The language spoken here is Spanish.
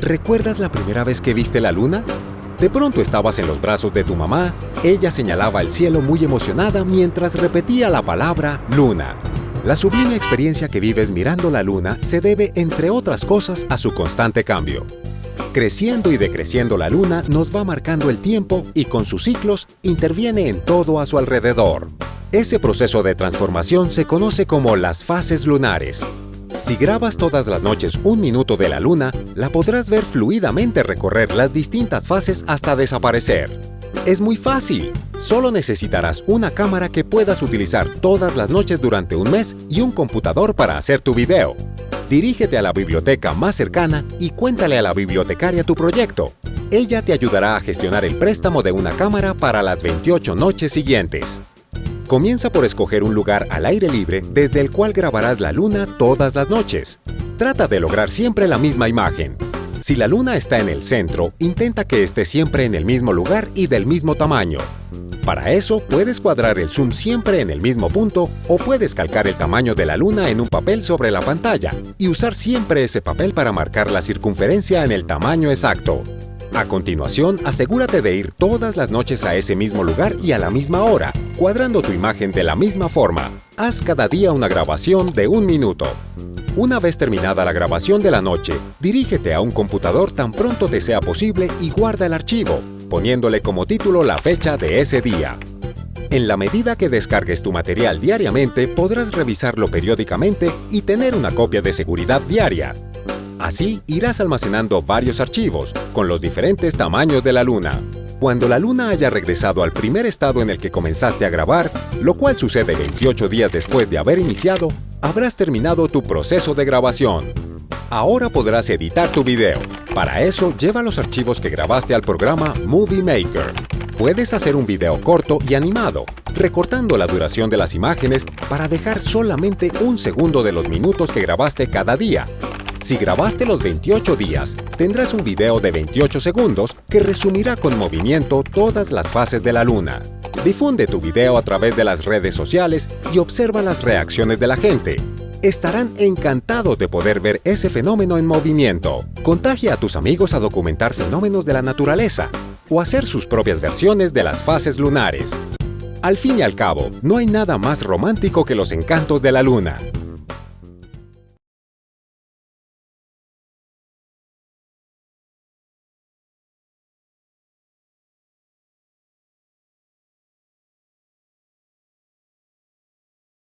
¿Recuerdas la primera vez que viste la luna? De pronto estabas en los brazos de tu mamá, ella señalaba el cielo muy emocionada mientras repetía la palabra luna. La sublime experiencia que vives mirando la luna se debe, entre otras cosas, a su constante cambio. Creciendo y decreciendo la luna nos va marcando el tiempo y con sus ciclos interviene en todo a su alrededor. Ese proceso de transformación se conoce como las fases lunares. Si grabas todas las noches un minuto de la luna, la podrás ver fluidamente recorrer las distintas fases hasta desaparecer. Es muy fácil. Solo necesitarás una cámara que puedas utilizar todas las noches durante un mes y un computador para hacer tu video. Dirígete a la biblioteca más cercana y cuéntale a la bibliotecaria tu proyecto. Ella te ayudará a gestionar el préstamo de una cámara para las 28 noches siguientes. Comienza por escoger un lugar al aire libre desde el cual grabarás la luna todas las noches. Trata de lograr siempre la misma imagen. Si la luna está en el centro, intenta que esté siempre en el mismo lugar y del mismo tamaño. Para eso, puedes cuadrar el zoom siempre en el mismo punto o puedes calcar el tamaño de la luna en un papel sobre la pantalla y usar siempre ese papel para marcar la circunferencia en el tamaño exacto. A continuación, asegúrate de ir todas las noches a ese mismo lugar y a la misma hora, cuadrando tu imagen de la misma forma. Haz cada día una grabación de un minuto. Una vez terminada la grabación de la noche, dirígete a un computador tan pronto te sea posible y guarda el archivo, poniéndole como título la fecha de ese día. En la medida que descargues tu material diariamente, podrás revisarlo periódicamente y tener una copia de seguridad diaria. Así irás almacenando varios archivos, con los diferentes tamaños de la luna. Cuando la luna haya regresado al primer estado en el que comenzaste a grabar, lo cual sucede 28 días después de haber iniciado, habrás terminado tu proceso de grabación. Ahora podrás editar tu video. Para eso, lleva los archivos que grabaste al programa Movie Maker. Puedes hacer un video corto y animado, recortando la duración de las imágenes para dejar solamente un segundo de los minutos que grabaste cada día si grabaste los 28 días, tendrás un video de 28 segundos que resumirá con movimiento todas las fases de la luna. Difunde tu video a través de las redes sociales y observa las reacciones de la gente. Estarán encantados de poder ver ese fenómeno en movimiento. Contagia a tus amigos a documentar fenómenos de la naturaleza o hacer sus propias versiones de las fases lunares. Al fin y al cabo, no hay nada más romántico que los encantos de la luna.